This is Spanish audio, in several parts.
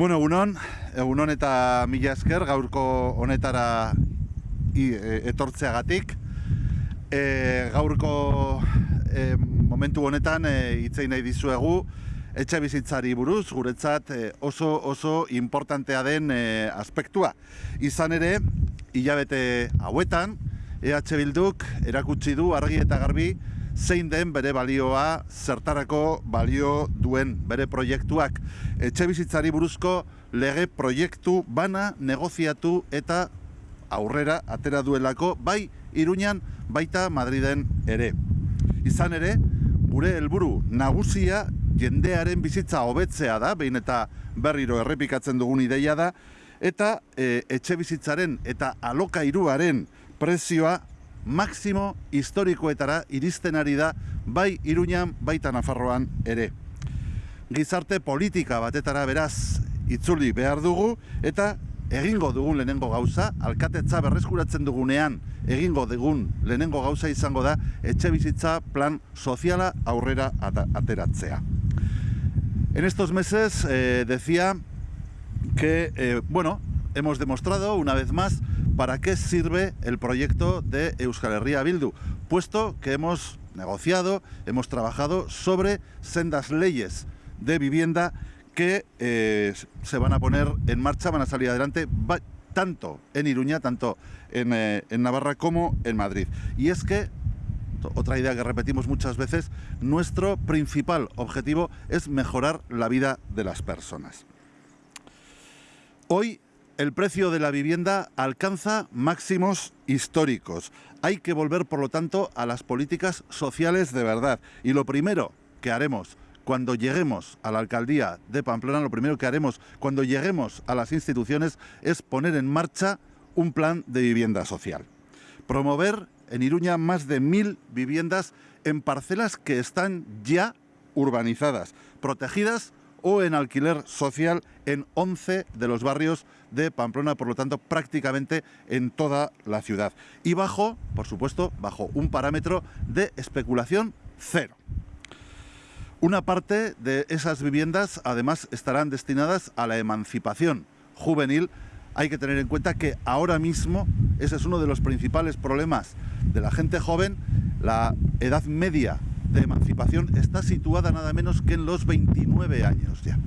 Bueno, egunon, egunon eta mila esker gaurko honetara i, e, etortzeagatik. E, gaurko e, momentu honetan e, itzei nahi dizuegu etxe bizitzari buruz, guretzat e, oso oso importantea den e, aspektua. Izan ere, hilabete hauetan, EH Bilduk erakutsi du argi eta garbi zein den bere balioa zertarako balio duen bere proiektuak. Etxe bizitzari buruzko lege proiektu bana negoziatu eta aurrera atera duelako bai Iruñan baita Madriden ere. Izan ere, gure helburu nagusia jendearen bizitza hobetzea da, behin eta berriro errepikatzen dugun ideia da, eta e, etxe bizitzaren eta alokairuaren prezioa maksimo historikoetara iristen ari da bai Iruñan baita Nafarroan ere. Gizarte politika batetara beraz itzuli behar dugu eta egingo dugun lehenengo gauza, alkatetza berreskuratzen dugunean egingo dugun lehenengo gauza izango da etxe bizitza plan soziala aurrera ateratzea. En estos meses eh, decía que, eh, bueno, hemos demostrado una vez más para qué sirve el proyecto de Euskal Herria Bildu, puesto que hemos negociado, hemos trabajado sobre sendas leyes de vivienda que eh, se van a poner en marcha, van a salir adelante tanto en Iruña, tanto en, eh, en Navarra como en Madrid. Y es que otra idea que repetimos muchas veces, nuestro principal objetivo es mejorar la vida de las personas. Hoy el precio de la vivienda alcanza máximos históricos. Hay que volver, por lo tanto, a las políticas sociales de verdad. Y lo primero que haremos cuando lleguemos a la alcaldía de Pamplona, lo primero que haremos cuando lleguemos a las instituciones es poner en marcha un plan de vivienda social. Promover en Iruña más de mil viviendas en parcelas que están ya urbanizadas, protegidas o en alquiler social en 11 de los barrios de Pamplona, por lo tanto prácticamente en toda la ciudad. Y bajo, por supuesto, bajo un parámetro de especulación cero. Una parte de esas viviendas además estarán destinadas a la emancipación juvenil. Hay que tener en cuenta que ahora mismo ese es uno de los principales problemas de la gente joven, la edad media de emancipación está situada nada menos que en los 29 años ya.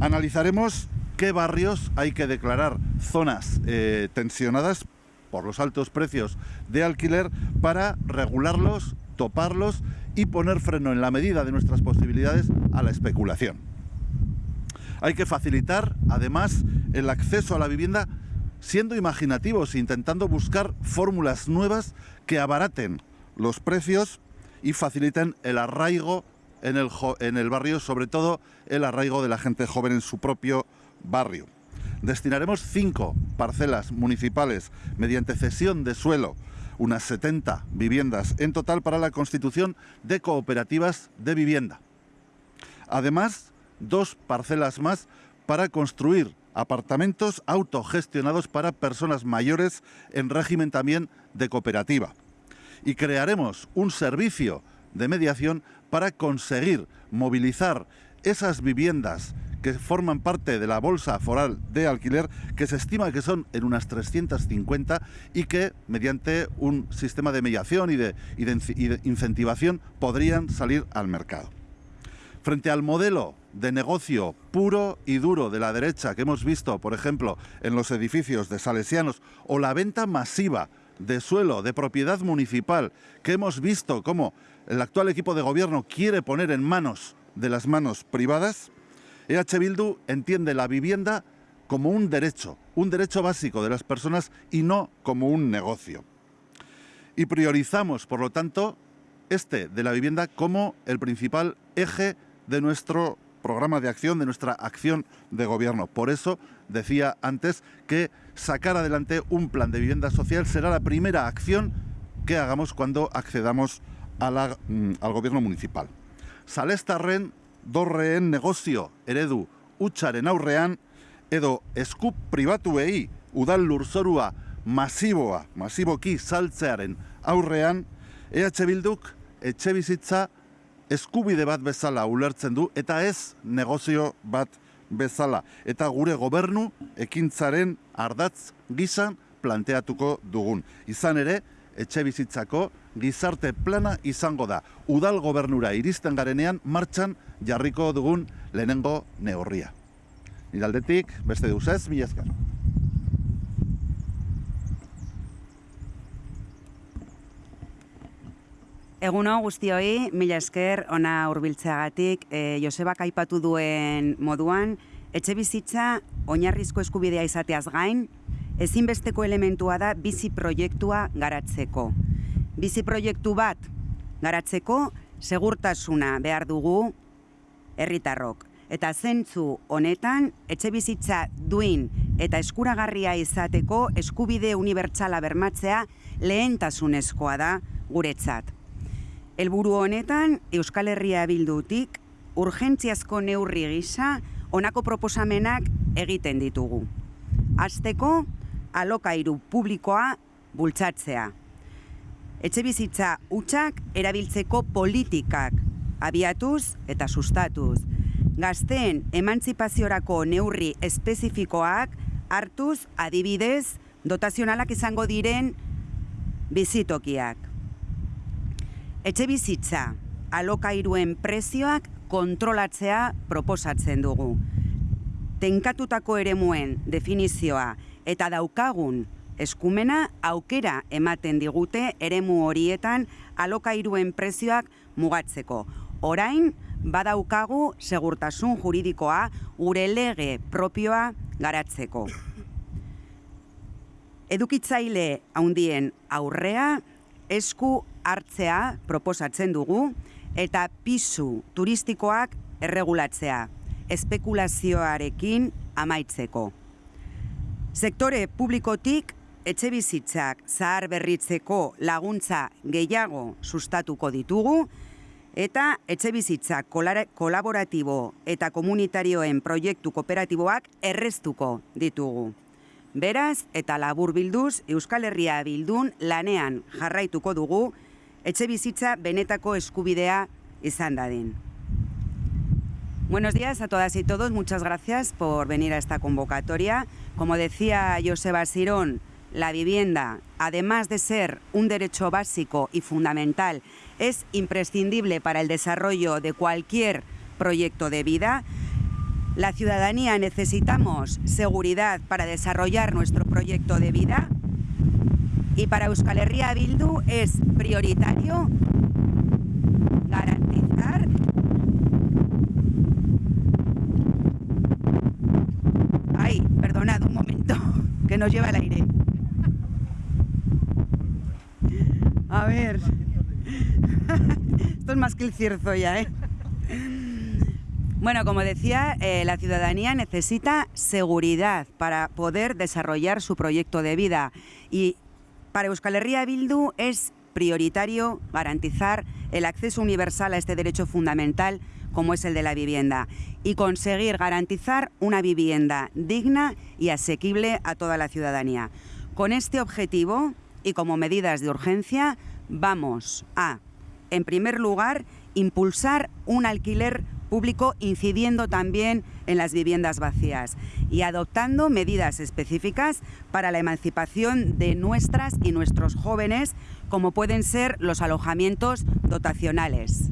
Analizaremos qué barrios hay que declarar zonas eh, tensionadas por los altos precios de alquiler para regularlos, toparlos y poner freno en la medida de nuestras posibilidades a la especulación. Hay que facilitar, además, el acceso a la vivienda siendo imaginativos, intentando buscar fórmulas nuevas que abaraten los precios y faciliten el arraigo en el, en el barrio, sobre todo el arraigo de la gente joven en su propio barrio. Destinaremos cinco parcelas municipales mediante cesión de suelo, unas 70 viviendas en total para la constitución de cooperativas de vivienda. Además, dos parcelas más para construir apartamentos autogestionados para personas mayores en régimen también de cooperativa y crearemos un servicio de mediación para conseguir movilizar esas viviendas que forman parte de la bolsa foral de alquiler, que se estima que son en unas 350 y que mediante un sistema de mediación y de, y de incentivación podrían salir al mercado. Frente al modelo de negocio puro y duro de la derecha que hemos visto, por ejemplo, en los edificios de salesianos o la venta masiva de suelo, de propiedad municipal, que hemos visto cómo el actual equipo de gobierno quiere poner en manos de las manos privadas, EH Bildu entiende la vivienda como un derecho, un derecho básico de las personas y no como un negocio. Y priorizamos, por lo tanto, este de la vivienda como el principal eje de nuestro programa de acción, de nuestra acción de gobierno. Por eso decía antes que sacar adelante un plan de vivienda social será la primera acción que hagamos cuando accedamos a la, mm, al gobierno municipal. Salestarren, dorreen negozio eredu utxaren aurrean, edo eskup pribatuei udal lurzorua masiboa, masiboki saltzearen aurrean, EH Bilduk etxe eskubide bat bezala ulertzen du eta ez negozio bat bezala eta gure gobernu ekintzaren ardatz gizan planteatuko dugun. Izan ere, etxe bizitzako gizarte plana izango da. Udal gobernura iristen garenean martxan jarriko dugun lehenengo neurria. Nidaldetik, beste duzez, mi ezkar. Eguno guztioi, mila esker, ona hurbiltzeagatik, e, Josebak aipatu duen moduan, etxe bizitza oinarrizko eskubidea izateaz gain, ezinbesteko elementua da bizi proiektua garatzeko. Bizi proiektu bat garatzeko segurtasuna behar dugu herritarrok. Eta zentzu honetan, etxe bizitza duin eta eskuragarria izateko eskubide unibertsala bermatzea lehentasunezkoa da guretzat. Helburu honetan, Euskal Herria bildutik urgentziazko neurri gisa honako proposamenak egiten ditugu. Azteko, alokairu publikoa bultzatzea. Etxe bizitza utxak erabiltzeko politikak abiatuz eta sustatuz. Gazteen emantzipaziorako neurri espezifikoak hartuz adibidez dotazionalak izango diren bizitokiak. Etxe bizitza alokairuen prezioak kontrolatzea proposatzen dugu. Tenkatutako eremuen definizioa eta daukagun eskumena aukera ematen digute eremu horietan alokairuen prezioak mugatzeko. Orain, badaukagu segurtasun juridikoa gure lege propioa garatzeko. Edukitzaile haundien aurrea, esku hartzea proposatzen dugu eta pisu turistikoak erregulatzea, espekulazioarekin amaitzeko. Sektore publikotik etxe bizitzak zahar berritzeko laguntza gehiago sustatuko ditugu eta etxe bizitzak kolaboratibo eta komunitarioen proiektu kooperatiboak erreztuko ditugu. Beraz eta labur bilduz Euskal Herria bildun lanean jarraituko dugu etxe bizitza benetako eskubidea izan. Buenos días a todas y todos, muchas gracias por venir a esta convocatoria. Como decía Joseba Sirón, la vivienda, además de ser un derecho básico y fundamental, es imprescindible para el desarrollo de cualquier proyecto de vida. La ciudadanía necesitamos seguridad para desarrollar nuestro proyecto de vida y para Euskal Herria Bildu es prioritario garantizar Ay, perdonad un momento, que nos lleva el aire. A ver. Esto es más que el cierzo ya, ¿eh? Bueno, como decía, eh, la ciudadanía necesita seguridad para poder desarrollar su proyecto de vida y para Euskal Herria Bildu es prioritario garantizar el acceso universal a este derecho fundamental como es el de la vivienda, y conseguir garantizar una vivienda digna y asequible a toda la ciudadanía. Con este objetivo y como medidas de urgencia, vamos a, en primer lugar, impulsar un alquiler público incidiendo también en las viviendas vacías y adoptando medidas específicas para la emancipación de nuestras y nuestros jóvenes, como pueden ser los alojamientos dotacionales.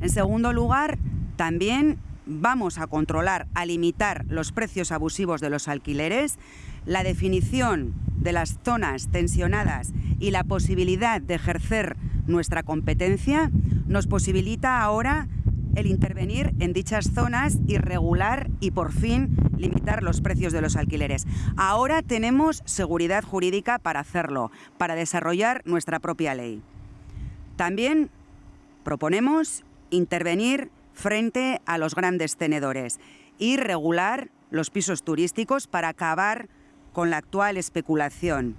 En segundo lugar, también vamos a controlar, a limitar los precios abusivos de los alquileres, la definición de las zonas tensionadas y la posibilidad de ejercer nuestra competencia nos posibilita ahora el intervenir en dichas zonas y regular y por fin limitar los precios de los alquileres. Ahora tenemos seguridad jurídica para hacerlo, para desarrollar nuestra propia ley. También proponemos intervenir frente a los grandes tenedores y regular los pisos turísticos para acabar con la actual especulación.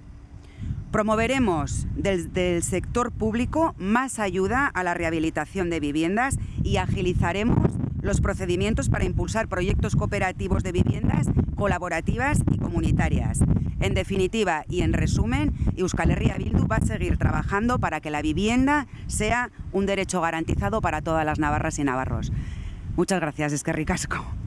Promoveremos desde el sector público más ayuda a la rehabilitación de viviendas y agilizaremos los procedimientos para impulsar proyectos cooperativos de viviendas colaborativas y comunitarias. En definitiva y en resumen, Euskal Herria Bildu va a seguir trabajando para que la vivienda sea un derecho garantizado para todas las navarras y navarros. Muchas gracias, es que.